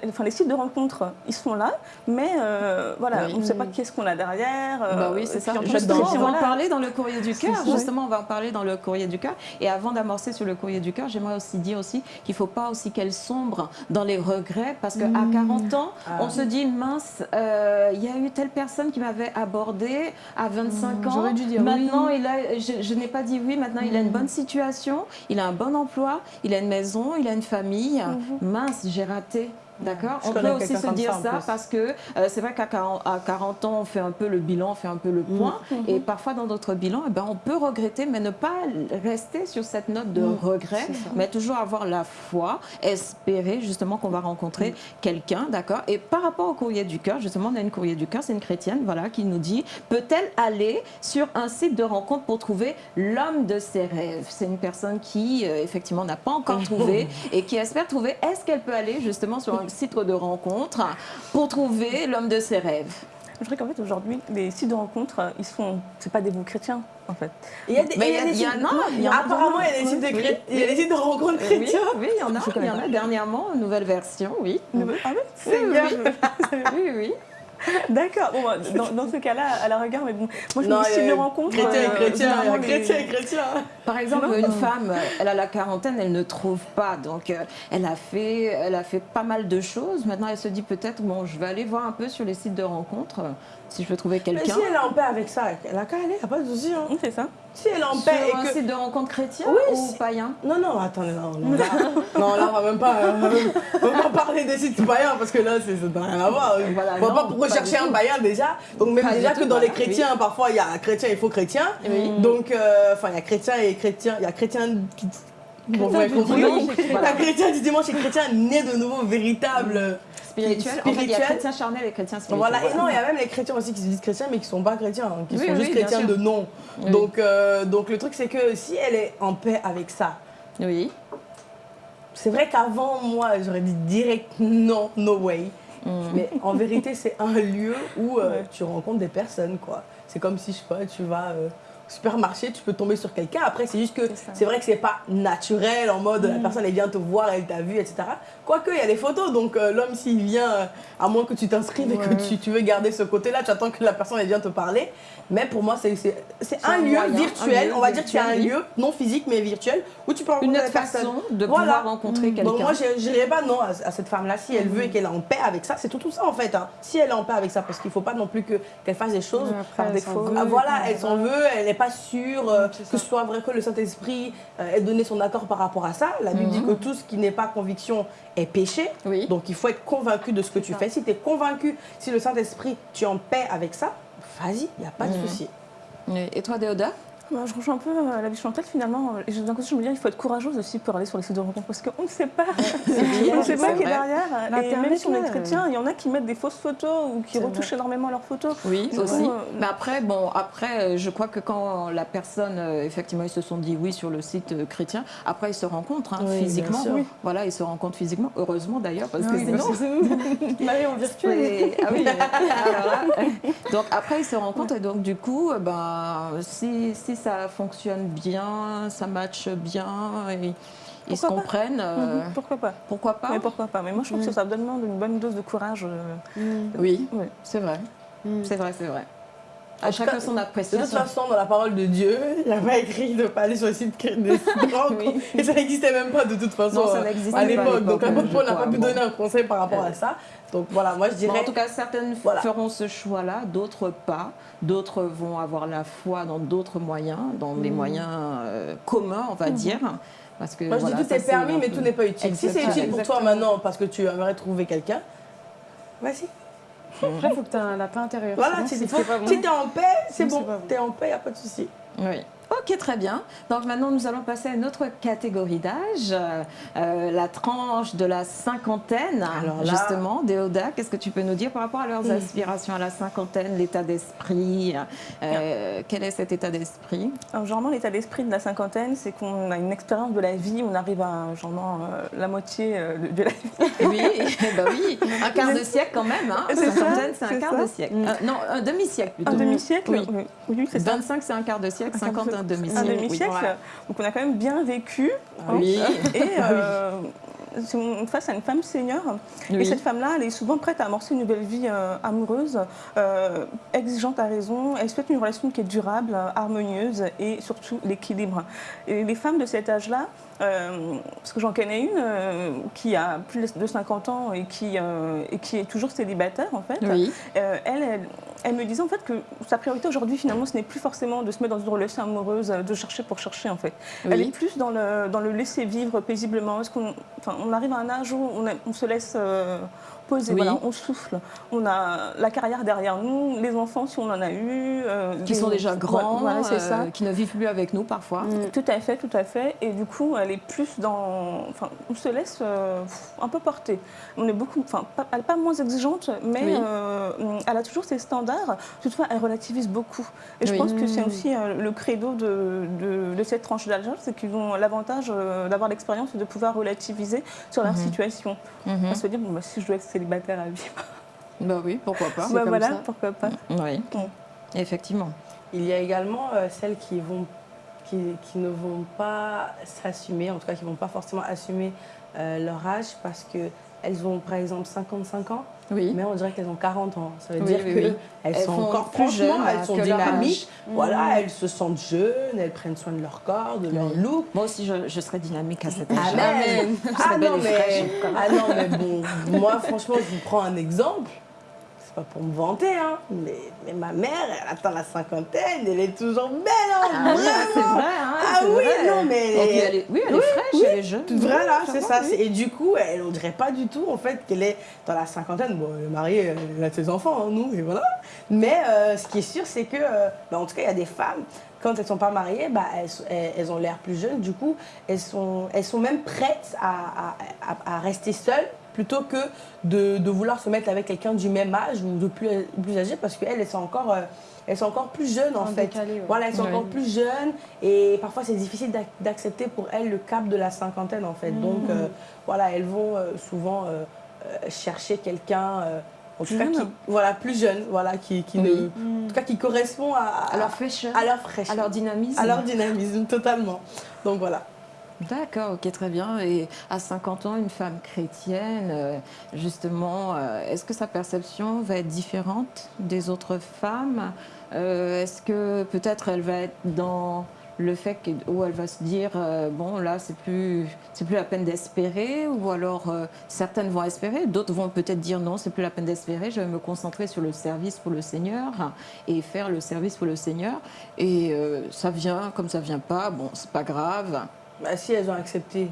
Enfin, les sites de rencontres, ils sont là, mais euh, voilà, Oui. on ne sait pas qu'est-ce qu'on a derrière. euh, Bah oui, c'est ça. on va en parler dans le courrier du cœur. Justement, on va en parler dans le courrier du cœur. Et avant d'amorcer sur le courrier du cœur, j'aimerais aussi dire aussi qu'il ne faut pas aussi qu'elle sombre dans les regrets parce qu'à 40 ans, Ah. on se dit mince, euh, il y a eu telle personne qui m'avait abordé à 25 ans. j'aurais dû dire maintenant, oui. il a, je, je n'ai pas dit oui. Maintenant, il a une bonne situation, il a un bon emploi, il a une maison, il a une famille. Mince, j'ai raté. D'accord. On peut aussi se dire ça, parce que euh, c'est vrai qu'à 40, à 40 ans, on fait un peu le bilan, on fait un peu le point. Et parfois, dans notre bilan, eh ben, on peut regretter, mais ne pas rester sur cette note de regret, mais toujours avoir la foi, espérer justement qu'on va rencontrer quelqu'un, d'accord. Et par rapport au courrier du cœur, justement, on a une courrier du cœur, c'est une chrétienne, voilà, qui nous dit peut-elle aller sur un site de rencontre pour trouver l'homme de ses rêves? C'est une personne qui, euh, effectivement, n'a pas encore trouvé et qui espère trouver. Est-ce qu'elle peut aller justement sur un site de rencontre pour trouver l'homme de ses rêves Je dirais qu'en fait, aujourd'hui, les sites de rencontres, euh, ils sont. C'est pas des bons chrétiens, en fait. Il y a des, il y a des il y a- sites- non, il y en a- Apparemment, il y a des sites de, Oui, cré- il y a oui. des sites de rencontres Oui, chrétiens. oui, il y en a, il y en a dernièrement, une nouvelle version, oui. Ah oui Oui, oui, oui, oui. D'accord. Bon, bah, dans, dans ce cas-là, à la regard, mais bon, moi je Non, me dis sites de rencontres. Chrétien et euh, chrétien, les- chrétien chrétien. Par exemple, Non. une femme, elle a la quarantaine, elle ne trouve pas. Donc, euh, elle a fait, elle a fait pas mal de choses. Maintenant, elle se dit peut-être, bon, je vais aller voir un peu sur les sites de rencontres euh, si je peux trouver Mais quelqu'un. si elle est en paix avec ça, elle a qu'à aller, il n'y a pas de souci. hein. C'est ça. Si elle est en Sur paix et que. site de rencontres chrétien Oui, ou si- païen Non, non, attendez, non, non, là, non, là, on va même pas, euh, on va pas parler des sites païens parce que là, c'est- ça n'a rien à voir. Voilà, on va non, pas pourquoi pas chercher du un païen déjà. Donc même Pas déjà que tout, dans les chrétiens, parfois il y a chrétien, il faut chrétien. Oui. Donc, euh, enfin, il y a chrétien et chrétien, il y a chrétien qui. Bon, voilà. chrétien du dimanche et chrétien né de nouveau véritable. Spirituel. En fait, il y a Spirituel. chrétien charnel et chrétien spirituel. Voilà, et non, il y a même les chrétiens aussi qui se disent chrétiens mais qui sont pas chrétiens, hein, qui Oui, sont oui, juste chrétiens sûr. de nom. Oui. Donc, euh, donc le truc c'est que si elle est en paix avec ça, Oui. c'est vrai qu'avant moi j'aurais dit direct non, no way. Mm. Mais en vérité c'est un lieu où euh, Ouais. tu rencontres des personnes quoi. C'est comme si je sais pas, tu vas euh, supermarché, tu peux tomber sur quelqu'un. Après c'est juste que C'est vrai que c'est pas naturel en mode la personne elle vient te voir, elle t'a vu, etc. Quoique il y a des photos, donc euh, l'homme s'il vient, euh, à moins que tu t'inscrives et que tu, tu veux garder ce côté-là, tu attends que la personne elle vienne te parler. Mais pour moi c'est c'est- c'est un, un lieu moyen, virtuel, un on va dire que tu as un lieu non physique mais virtuel où tu peux rencontrer Une façon de Voilà. pouvoir rencontrer quelqu'un. Donc moi, je n'irais pas non à, à cette femme-là si elle veut et qu'elle est en paix avec ça. C'est tout, tout ça en fait. hein. Si elle est en paix avec ça, parce qu'il ne faut pas non plus que- qu'elle fasse des choses Ouais, après, par défaut. Ah, voilà, elle s'en veut, elle n'est pas sûre euh, c'est que ce soit vrai que le Saint-Esprit euh, ait donné son accord par rapport à ça. La Bible dit que tout ce qui n'est pas conviction est péché. Oui. Donc il faut être convaincu de ce que tu fais. Si tu es convaincu, si le Saint-Esprit, tu es en paix avec ça, vas-y, il n'y a pas de souci. Oui. Et toi, Déoda? Je rejoins un peu euh, la vie Chantal finalement. Et je- d'un côté, je me dis, il faut être courageuse aussi pour aller sur les sites de rencontres parce qu'on ne sait pas. on ne sait pas qui est derrière. Et L'Internet, même si on est chrétien, il y en a qui mettent des fausses photos ou qui retouchent énormément leurs photos. Oui, Du aussi. euh, Mais après, bon, après, euh, je crois que quand la personne, euh, effectivement, ils se sont dit oui sur le site euh, chrétien, après, ils se rencontrent hein, Oui, bien physiquement. Voilà, ils se rencontrent physiquement. Heureusement d'ailleurs, parce que Oui, sinon. Marie en virtuel. Ah oui, alors là, Donc après, ils se rencontrent et donc du coup, euh, ben, si, si ça fonctionne bien, ça matche bien, et ils se Pourquoi comprennent, euh, Pourquoi pas pourquoi pas Mais pourquoi pas Mais moi, je trouve que ça demande une bonne dose de courage. euh, Oui, ouais. c'est vrai. Mm. C'est vrai, c'est vrai. À chacun cas, son De appréciation. toute façon, dans la parole de Dieu, il n'y a pas écrit de pas aller sur le site de de rencontres. Et ça n'existait même pas de toute façon Non, ça euh, à l'époque. Donc, à Paul n'a pas pu bon. donner un conseil par rapport à ça. Donc, voilà, moi, je Bon, dirais. en tout cas, certaines Voilà. feront ce choix-là, d'autres pas. D'autres vont avoir la foi dans d'autres moyens, dans des moyens euh, communs, on va dire. Parce que, Moi, je dis tout est permis, mais tout n'est pas utile. Si c'est utile pour toi maintenant parce que tu aimerais trouver quelqu'un, vas-y. Après, il faut que tu aies un lapin intérieur. Voilà, si tu c'est pas bon. es en paix, c'est bon. bon. T'es en paix, il n'y a pas de souci. Oui. Ok, très bien. Donc maintenant, nous allons passer à une autre catégorie d'âge, euh, euh, la tranche de la cinquantaine. Alors là- Justement, Déoda, qu'est-ce que tu peux nous dire par rapport à leurs aspirations à la cinquantaine, l'état d'esprit euh, Quel est cet état d'esprit? Alors, Généralement, l'état d'esprit de la cinquantaine, c'est qu'on a une expérience de la vie, on arrive à généralement, euh, la moitié de, la vie. Oui, bah oui, un quart de siècle quand même. Hein. Cinquantaine, c'est un quart ça. de siècle. Non, un demi-siècle plutôt. Un demi-siècle Oui. Oui, oui, c'est ça. 25, c'est un quart de siècle, Un quart de 50, un Un demi-siècle. Oui. Donc, on a quand même bien vécu. hein. Oui. Et euh, est face à une femme senior. Oui. Et cette femme-là, elle est souvent prête à amorcer une nouvelle vie euh, amoureuse, euh, exigeante à raison. Elle souhaite une relation qui est durable, euh, harmonieuse et surtout l'équilibre. Et les femmes de cet âge-là, euh, parce que j'en connais une euh, qui a plus de 50 ans et qui, euh, et qui est toujours célibataire en fait. Oui. Elle, elle, elle me disait en fait que sa priorité aujourd'hui finalement ce n'est plus forcément de se mettre dans une relation amoureuse, de chercher pour chercher en fait. Elle est plus dans le, dans le laisser vivre paisiblement. Est-ce qu'on enfin, on arrive à un âge où on, a- on se laisse Oui. voilà, on souffle. On a la carrière derrière nous, les enfants si on en a eu. euh, Qui des- sont déjà grands, Voilà, c'est ça. euh, qui ne vivent plus avec nous parfois. Tout à fait, tout à fait. Et du coup, elle est plus dans. Enfin, on se laisse euh, un peu porter. On est beaucoup. Enfin, pas- elle n'est pas moins exigeante, mais Oui. elle a toujours ses standards. Toutefois, elle relativise beaucoup. Et je Oui. pense que c'est aussi le credo de, de- de cette tranche d'âge, c'est qu'ils ont l'avantage d'avoir l'expérience et de pouvoir relativiser sur leur situation. Mhm. On se dire, bon, bah, si je dois être célibataire à vie, Bah oui, pourquoi pas. bah, comme voilà, ça. pourquoi pas. Oui, Mm. effectivement. Il y a également euh, celles qui, vont, qui, qui ne vont pas s'assumer, en tout cas qui ne vont pas forcément assumer euh, leur âge parce qu'elles ont par exemple 55 ans, Oui. mais on dirait qu'elles ont 40 ans. Ça veut Oui, dire oui, qu'elles oui. elles Elles sont encore plus franchement, jeunes, elles sont dynamiques. âge. Voilà, elles se sentent jeunes, elles prennent soin de leur corps, de leur look. Moi aussi, je, je serais dynamique à cet âge. Amen. Je Ah non, mais, ah non, mais bon, moi, franchement, je vous prends un exemple. Pas pour me vanter, hein, mais, mais ma mère, elle atteint la cinquantaine, elle est toujours belle, hein, Ah vraiment. c'est vrai. Hein, Ah oui, vrai. non, mais- elle est, oui, elle est fraîche, elle est jeune. Toute vraie, là, c'est ça. Et du coup, elle, on dirait pas du tout, en fait, qu'elle est dans la cinquantaine. Bon, elle est mariée, elle a ses enfants, hein, nous, et voilà. Mais euh, ce qui est sûr, c'est que, euh, bah, en tout cas, il y a des femmes, quand elles sont pas mariées, bah, elles, elles- elles ont l'air plus jeunes. Du coup, elles sont, elles sont même prêtes à, à- à- à rester seules plutôt que de, de vouloir se mettre avec quelqu'un du même âge ou de plus, plus âgé, parce qu'elles, elles sont encore... euh, elles sont encore plus jeunes en En fait. décalé, ouais. Voilà, elles sont Oui. encore plus jeunes et parfois c'est difficile d'ac- d'accepter pour elles le cap de la cinquantaine en fait. Donc Mhm. euh, voilà, elles vont euh, souvent euh, chercher quelqu'un en tout cas qui, voilà, plus jeune, voilà, qui, qui Oui. ne, en tout cas qui correspond à, À leur fraîcheur, à leur fraîcheur, à leur dynamisme. à leur dynamisme totalement. Donc voilà. D'accord, ok, très bien. Et à 50 ans, une femme chrétienne, euh, justement, euh, est-ce que sa perception va être différente des autres femmes? Euh, Est-ce que peut-être elle va être dans le fait que, où elle va se dire bon là c'est plus c'est plus la peine d'espérer ou alors certaines vont espérer d'autres vont peut-être dire non c'est plus la peine d'espérer je vais me concentrer sur le service pour le Seigneur et faire le service pour le Seigneur. Et ça vient comme ça vient pas bon c'est pas grave Bah, si elles ont accepté,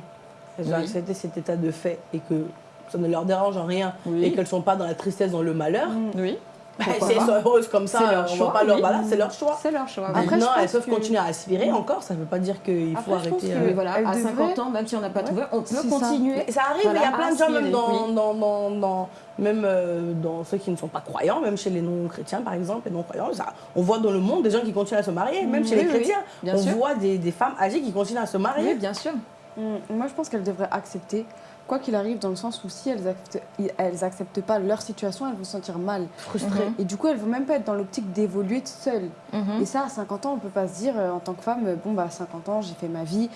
elles ont accepté cet état de fait et que ça ne leur dérange en rien Oui. et qu'elles ne sont pas dans la tristesse, dans le malheur, oui Pourquoi si elles pas sont heureuses comme ça, C'est leur on choix, voit pas leur oui. voilà, c'est leur choix. C'est leur choix. oui. Après, Maintenant, je elles peuvent que- continuer à aspirer encore, ça ne veut pas dire qu'il faut Après, je pense arrêter. que- euh, Mais voilà, à devrait- 50 ans, même si on n'a pas trouvé, on peut ça. continuer. Ça arrive, Voilà, il y a plein de gens, même, dans, oui. dans, dans, dans- même euh, dans ceux qui ne sont pas croyants, même chez les non-chrétiens par exemple, et non-croyants, on voit dans le monde des gens qui continuent à se marier, même chez Oui, les oui, chrétiens. bien on sûr. voit des, des femmes âgées qui continuent à se marier. Oui, bien sûr. Mm, Moi, je pense qu'elles devraient accepter, quoi qu'il arrive, dans le sens où si elles acceptent, elles acceptent pas leur situation, elles vont se sentir mal. Frustrées. Et du coup, elles vont même pas être dans l'optique d'évoluer seules. Mhm. Et ça, à 50 ans, on peut pas se dire, euh, en tant que femme, euh, bon, bah, à 50 ans, j'ai fait ma vie.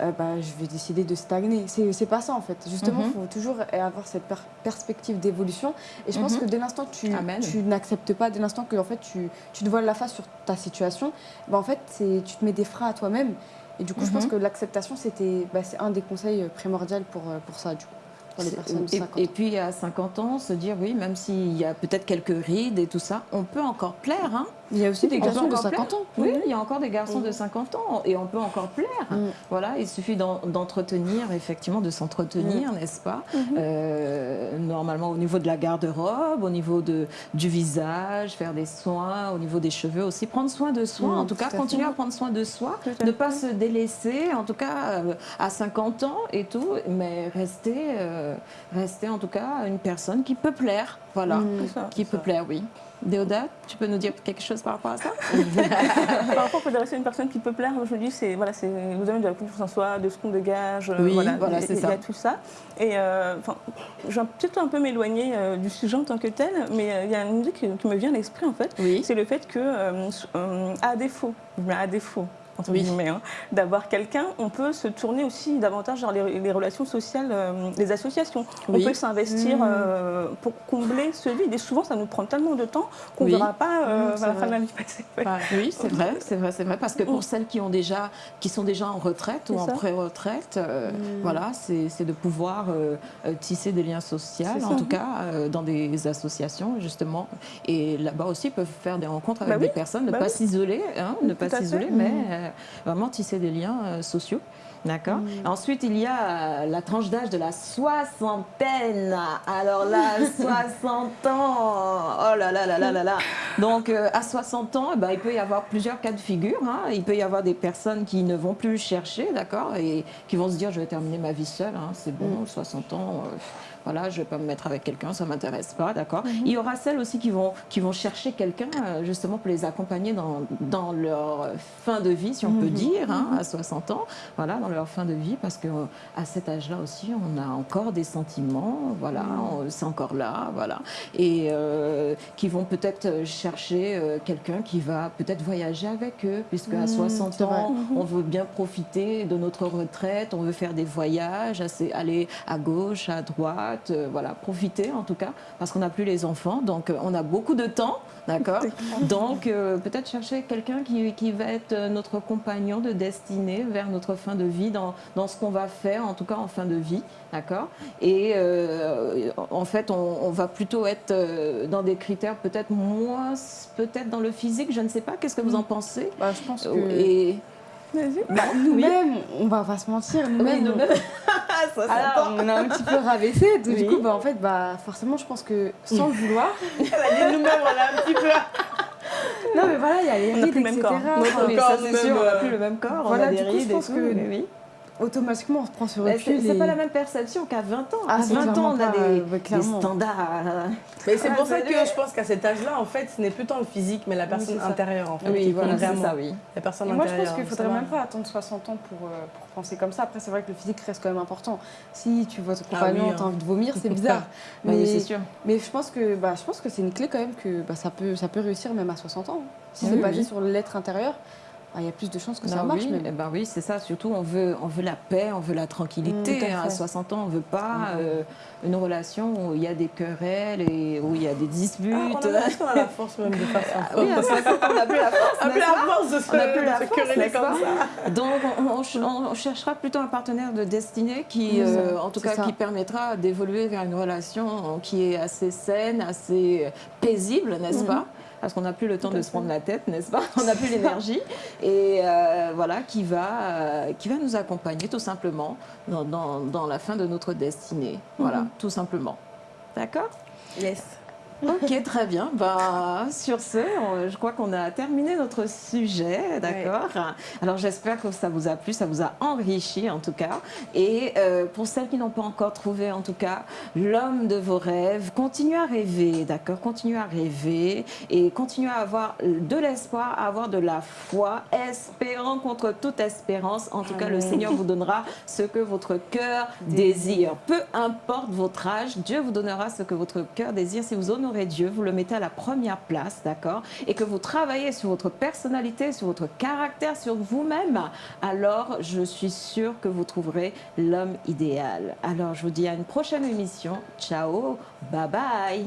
euh, bah, je vais décider de stagner. C'est pas ça en fait. Justement, il Mhm. faut toujours avoir cette per- perspective d'évolution. Et je pense Mhm. que dès l'instant que tu, n'acceptes pas, dès l'instant que en fait, tu, tu te voiles la face sur ta situation, bah, en fait, tu te mets des freins à toi-même. Et du coup, je pense Mhm. que l'acceptation, c'était bah, c'est un des conseils primordiaux pour, euh, pour ça, du coup, pour les personnes de et, 50 et ans. puis à 50 ans, se dire oui, même s'il y a peut-être quelques rides et tout ça, on peut encore plaire. Hein Il y a aussi des garçons de encore 50 ans. Oui, il y a encore des garçons de 50 ans et on peut encore plaire. Mhm. Voilà, il suffit d'en- d'entretenir, effectivement, de s'entretenir, n'est-ce pas? Euh, Normalement, au niveau de la garde-robe, au niveau de, du visage, faire des soins, au niveau des cheveux aussi, prendre soin de soi. En tout cas, continuer à prendre soin de soi, ne pas se délaisser, en tout cas euh, à 50 ans et tout, mais rester, euh, rester en tout cas une personne qui peut plaire. Voilà, ça. qui peut plaire, oui. Déodat, tu peux nous dire quelque chose par rapport à ça? Par rapport à une personne qui peut plaire, je me dis, c'est voilà, c'est vous avez de la confiance en soi, de ce qu'on dégage. euh, Oui, voilà, voilà, il y a- c'est Il y a ça. tout ça. Et euh, vais peut-être un peu m'éloigner euh, du sujet en tant que tel, mais euh, il y a une idée qui, qui me vient à l'esprit en fait. Oui. C'est le fait que, à défaut, à défaut, entre Oui. guillemets, hein, d'avoir quelqu'un, on peut se tourner aussi davantage vers les, les relations sociales, euh, les associations. Oui. On peut s'investir Mmh. euh, pour combler ce vide. Et souvent, ça nous prend tellement de temps qu'on ne Oui. verra pas euh, Mmh, à c'est la fin de la vie passer. Ouais. Oui, c'est vrai, c'est vrai, c'est vrai, parce que pour Mm. celles qui ont déjà, qui sont déjà en retraite ou en pré-retraite, euh, Mm. voilà, c'est de pouvoir euh, euh, tisser des liens sociaux, en tout cas euh, dans des associations justement, et là-bas aussi ils peuvent faire des rencontres avec Bah des personnes, ne bah pas s'isoler, hein, ne pas Tout s'isoler, mais euh, vraiment tisser des liens euh, sociaux. D'accord. Mm. Ensuite, il y a euh, la tranche d'âge de la soixantaine. Alors là, 60 ans. Oh là là là là là là. Donc, euh, à 60 ans, eh ben, il peut y avoir plusieurs cas de figure. hein. Il peut y avoir des personnes qui ne vont plus chercher, d'accord, et qui vont se dire, je vais terminer ma vie seule. hein. C'est bon, 60 ans. euh, voilà, je vais pas me mettre avec quelqu'un, ça m'intéresse pas, d'accord? Il y aura celles aussi qui vont, qui vont chercher quelqu'un euh, justement pour les accompagner dans, dans leur fin de vie, si on peut dire, hein, à 60 ans, voilà, dans leur fin de vie, parce que euh, à cet âge-là aussi, on a encore des sentiments, voilà, c'est encore là, voilà, et euh, qui vont peut-être chercher quelqu'un qui va peut-être voyager avec eux, puisque à Mhm, 60 c'est vrai. ans, on veut bien profiter de notre retraite, on veut faire des voyages, assez- aller à gauche, à droite, voilà, profiter en tout cas, parce qu'on n'a plus les enfants, donc euh, on a beaucoup de temps, d'accord Donc euh, peut-être chercher quelqu'un qui, qui va être euh, notre compagnon de destinée vers notre fin de vie, dans, dans ce qu'on va faire, en tout cas en fin de vie, d'accord Et euh, en fait, on, on va plutôt être dans des critères peut-être moins, peut-être dans le physique, je ne sais pas, qu'est-ce que vous en pensez Bah, je pense que et. Bah, nous-mêmes, on va pas se mentir, nous-mêmes, nous-mêmes. Ça, ça Alors, on a un petit peu rabaissé, donc du Oui. coup, bah, en fait, bah, forcément, je pense que sans le vouloir, a nous-mêmes, on a un petit peu. non mais voilà, il y a les On rides, plus le même etc. corps. Enfin, oui, ça sûr, on euh, plus le même corps, voilà, on a des du coup, je et pense tout, que- oui, oui. Automatiquement, on se prend ce recul. C'est et- pas la même perception qu'à 20 ans. Ah, à c'est 20 ans, on a pas, des, euh, des standards. Mais c'est Ah, pour ça que je pense qu'à cet âge-là, en fait, ce n'est plus tant le physique, mais la personne intérieure, en fait. Oui, qui voilà, compte c'est vraiment. ça, oui. La personne Et moi, je pense qu'il ça faudrait même pas attendre 60 ans pour, euh, pour penser comme ça. Après, c'est vrai que le physique reste quand même important. Si tu vois ton Ah compagnon, oui, hein. t'as envie de vomir, c'est bizarre. Bah oui, mais c'est sûr. mais je pense que, bah, je pense que c'est une clé quand même que bah, ça, peut, ça peut réussir même à 60 ans. Si Oui, c'est basé oui. sur l'être intérieur, il y a plus de chances que ça Non, marche oui, même. ben oui, c'est ça. Surtout, on veut, on veut la paix, on veut la tranquillité. Mm, à hein. à 60 ans, on veut pas euh, une relation où il y a des querelles et où il y a des disputes. Ah, on a qu'on a la force même de faire ça Ah oui, à 60 ans, on n'a plus la force. On plus la force de se, On plus de la se force, quereller comme ça. Donc, on, on ch- on cherchera plutôt un partenaire de destinée qui, ça, euh, en tout cas, ça. qui permettra d'évoluer vers une relation qui est assez saine, assez paisible, n'est-ce Mhm. pas parce qu'on n'a plus le temps de se prendre la tête, n'est-ce pas On n'a plus l'énergie. Et euh, voilà, qui va, euh, qui va nous accompagner tout simplement dans, dans- dans la fin de notre destinée. Voilà, Mhm. tout simplement. D'accord? Yes. Ok, très bien. Bah, sur ce, on- je crois qu'on a terminé notre sujet, d'accord? Alors j'espère que ça vous a plu, ça vous a enrichi en tout cas. Et euh, pour celles qui n'ont pas encore trouvé en tout cas l'homme de vos rêves, continuez à rêver, d'accord? Continuez à rêver et continuez à avoir de l'espoir, à avoir de la foi, espérant contre toute espérance. En tout cas, le Seigneur vous donnera ce que votre cœur désire. Peu importe votre âge, Dieu vous donnera ce que votre cœur désire si vous honorez Dieu, vous le mettez à la première place, d'accord? Et que vous travaillez sur votre personnalité, sur votre caractère, sur vous-même, alors je suis sûre que vous trouverez l'homme idéal. Alors je vous dis à une prochaine émission. Ciao, bye bye